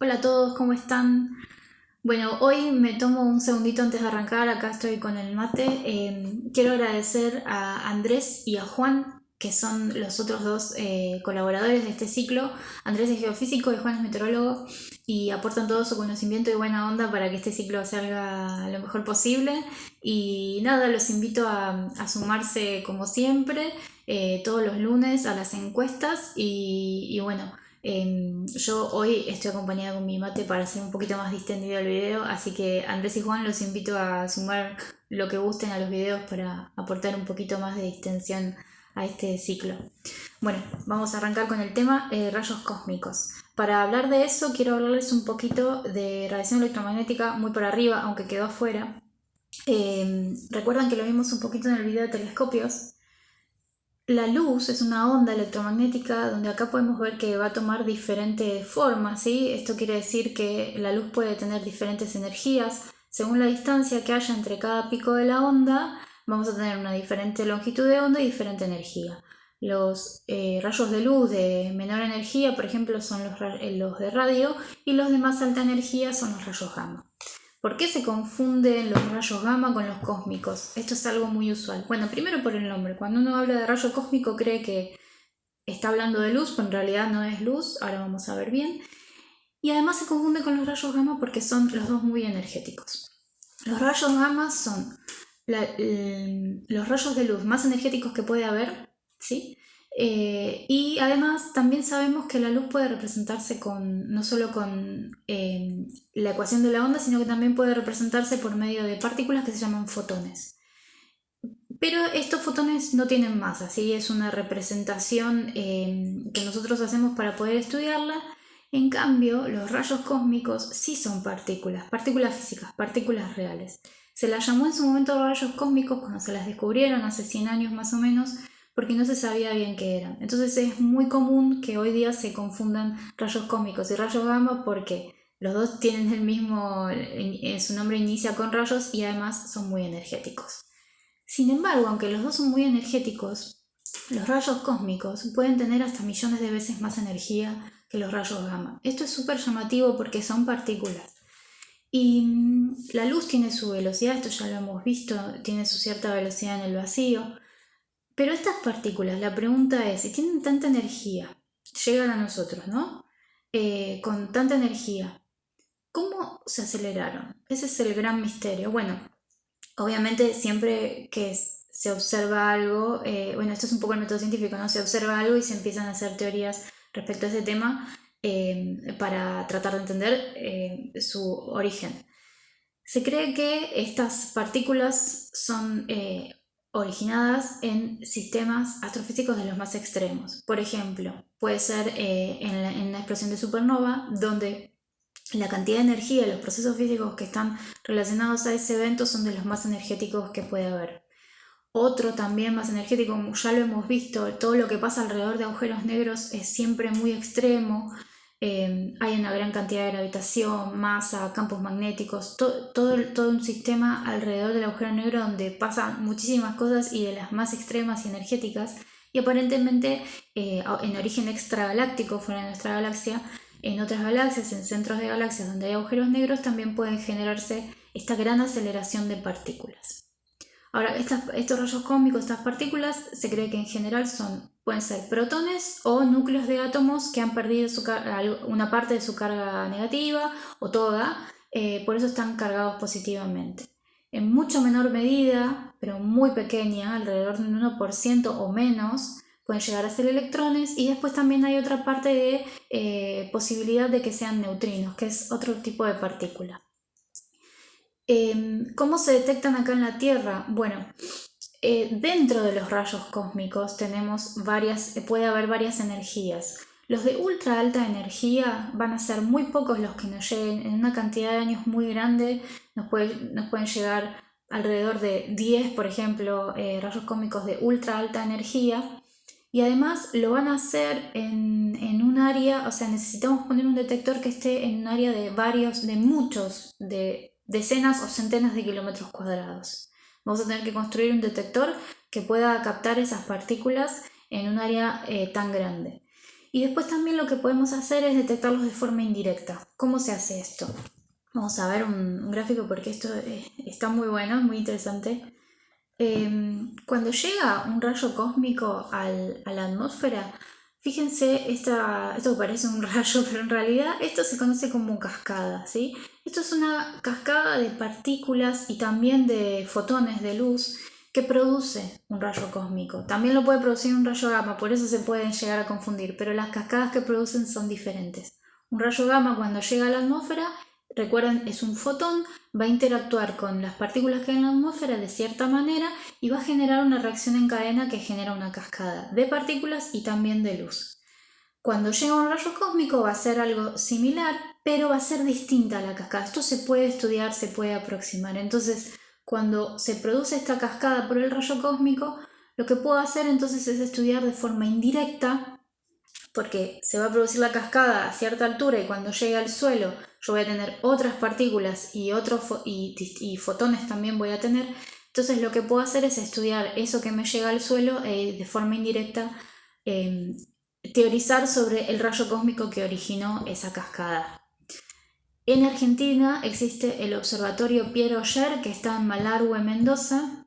Hola a todos, ¿cómo están? Bueno, hoy me tomo un segundito antes de arrancar, acá estoy con el mate. Em, quiero agradecer a Andrés y a Juan, que son los otros dos eh, colaboradores de este ciclo. Andrés es geofísico y Juan es meteorólogo y aportan todo su conocimiento y buena onda para que este ciclo salga lo mejor posible. Y nada, los invito a, sumarse como siempre eh, todos los lunes a las encuestas y bueno. Em, yo hoy estoy acompañada con mi mate para hacer un poquito más distendido el video, así que Andrés y Juan los invito a sumar lo que gusten a los videos para aportar un poquito más de distensión a este ciclo. Bueno, vamos a arrancar con el tema eh, rayos cósmicos. Para hablar de eso quiero hablarles un poquito de radiación electromagnética muy por arriba, aunque quedó afuera. Em, recuerdan que lo vimos un poquito en el video de telescopios. La luz es una onda electromagnética donde acá podemos ver que va a tomar diferentes formas, ¿sí? Esto quiere decir que la luz puede tener diferentes energías. Según la distancia que haya entre cada pico de la onda, vamos a tener una diferente longitud de onda y diferente energía. Los eh, rayos de luz de menor energía, por ejemplo, son los, los de radio y los de más alta energía son los rayos gamma. ¿Por qué se confunden los rayos gamma con los cósmicos? Esto es algo muy usual. Bueno, primero por el nombre. Cuando uno habla de rayo cósmico cree que está hablando de luz, pero en realidad no es luz. Ahora vamos a ver bien. Y además se confunde con los rayos gamma porque son los dos muy energéticos. Los rayos gamma son los rayos de luz más energéticos que puede haber, ¿sí? Eh, y además también sabemos que la luz puede representarse con, no solo con eh, la ecuación de la onda, sino que también puede representarse por medio de partículas que se llaman fotones. Pero estos fotones no tienen masa, así es una representación eh, que nosotros hacemos para poder estudiarla. En cambio, los rayos cósmicos sí son partículas, partículas físicas, partículas reales. Se las llamó en su momento rayos cósmicos cuando se las descubrieron hace 100 años más o menos, porque no se sabía bien qué eran. Entonces es muy común que hoy día se confundan rayos cósmicos y rayos gamma porque los dos tienen el mismo, eh, su nombre inicia con rayos y además son muy energéticos. Sin embargo, aunque los dos son muy energéticos, los rayos cósmicos pueden tener hasta millones de veces más energía que los rayos gamma. Esto es súper llamativo porque son partículas. Y mm, la luz tiene su velocidad, esto ya lo hemos visto, tiene su cierta velocidad en el vacío, pero estas partículas, la pregunta es, si tienen tanta energía, llegan a nosotros, ¿no? Eh, con tanta energía, ¿cómo se aceleraron? Ese es el gran misterio. Bueno, obviamente siempre que se observa algo, eh, bueno, esto es un poco el método científico, ¿no? Se observa algo y se empiezan a hacer teorías respecto a ese tema eh, para tratar de entender su origen. Se cree que estas partículas son originadas en sistemas astrofísicos de los más extremos. Por ejemplo, puede ser eh, en, la, en, explosión de supernova, donde la cantidad de energía y los procesos físicos que están relacionados a ese evento son de los más energéticos que puede haber. Otro también más energético, ya lo hemos visto, todo lo que pasa alrededor de agujeros negros es siempre muy extremo, Em, hay una gran cantidad de gravitación, masa, campos magnéticos, todo, todo un sistema alrededor del agujero negro donde pasan muchísimas cosas y de las más extremas y energéticas. Y aparentemente eh, en origen extragaláctico fuera de nuestra galaxia, en otras galaxias, en centros de galaxias donde hay agujeros negros, también pueden generarse esta gran aceleración de partículas. Ahora, estos rayos cósmicos, estas partículas, se cree que en general son Pueden ser protones o núcleos de átomos que han perdido una parte de su carga negativa o toda, eh, por eso están cargados positivamente. En mucho menor medida, pero muy pequeña, alrededor de un 1% o menos, pueden llegar a ser electrones y después también hay otra parte de eh, posibilidad de que sean neutrinos, que es otro tipo de partícula. Em, ¿Cómo se detectan acá en la Tierra? Bueno, eh, dentro de los rayos cósmicos tenemos varias, eh, puede haber varias energías. Los de ultra alta energía van a ser muy pocos los que nos lleguen en una cantidad de años muy grande. Nos, nos pueden llegar alrededor de 10, por ejemplo, eh, rayos cósmicos de ultra alta energía. Y además lo van a hacer en, en, un área, o sea, necesitamos poner un detector que esté en un área de varios, de muchos, de decenas o centenas de kilómetros cuadrados. Vamos a tener que construir un detector que pueda captar esas partículas en un área eh, tan grande. Y después también lo que podemos hacer es detectarlos de forma indirecta. ¿Cómo se hace esto? Vamos a ver un, gráfico porque esto está muy bueno, muy interesante. Em, cuando llega un rayo cósmico a la atmósfera, fíjense, esta, esto parece un rayo, pero en realidad esto se conoce como cascada, ¿sí? Esto es una cascada de partículas y también de fotones de luz que produce un rayo cósmico. También lo puede producir un rayo gamma, por eso se pueden llegar a confundir, pero las cascadas que producen son diferentes. Un rayo gamma cuando llega a la atmósfera Recuerden, es un fotón, va a interactuar con las partículas que hay en la atmósfera de cierta manera y va a generar una reacción en cadena que genera una cascada de partículas y también de luz. Cuando llega un rayo cósmico va a ser algo similar, pero va a ser distinta a la cascada. Esto se puede estudiar, se puede aproximar. Entonces, cuando se produce esta cascada por el rayo cósmico, lo que puedo hacer entonces es estudiar de forma indirecta porque se va a producir la cascada a cierta altura y cuando llegue al suelo yo voy a tener otras partículas y, otros y, fotones también voy a tener. Entonces lo que puedo hacer es estudiar eso que me llega al suelo e de forma indirecta em, teorizar sobre el rayo cósmico que originó esa cascada. En Argentina existe el observatorio Piero Oyer que está en Malargüe, Mendoza,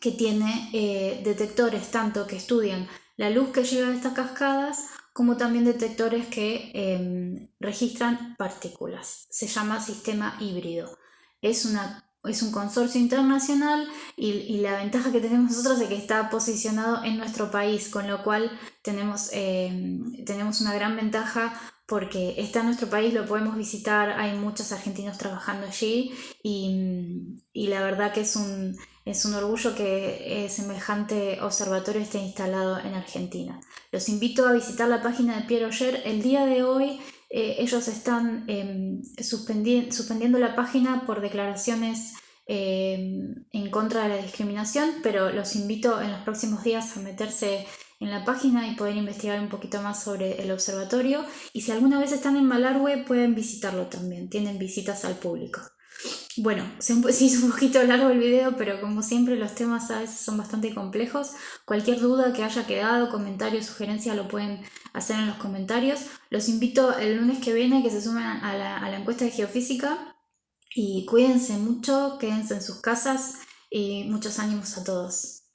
que tiene eh, detectores tanto que estudian la luz que llega de estas cascadas como también detectores que em, registran partículas. Se llama sistema híbrido. Es, un consorcio internacional y, la ventaja que tenemos nosotros es que está posicionado en nuestro país, con lo cual tenemos, em, tenemos una gran ventaja porque está en nuestro país, lo podemos visitar, hay muchos argentinos trabajando allí y, la verdad que es un, es un orgullo que eh, semejante observatorio esté instalado en Argentina. Los invito a visitar la página de Pierre Oyer. El día de hoy eh, ellos están em, suspendiendo la página por declaraciones em, en contra de la discriminación, pero los invito en los próximos días a meterse en la página y poder investigar un poquito más sobre el observatorio. Y si alguna vez están en Malargüe, pueden visitarlo también. Tienen visitas al público. Bueno, se hizo un poquito largo el video, pero como siempre los temas a veces son bastante complejos. Cualquier duda que haya quedado, comentario, sugerencia, lo pueden hacer en los comentarios. Los invito el lunes que viene que se sumen a la, a la encuesta de geofísica y cuídense mucho, quédense en sus casas y muchos ánimos a todos.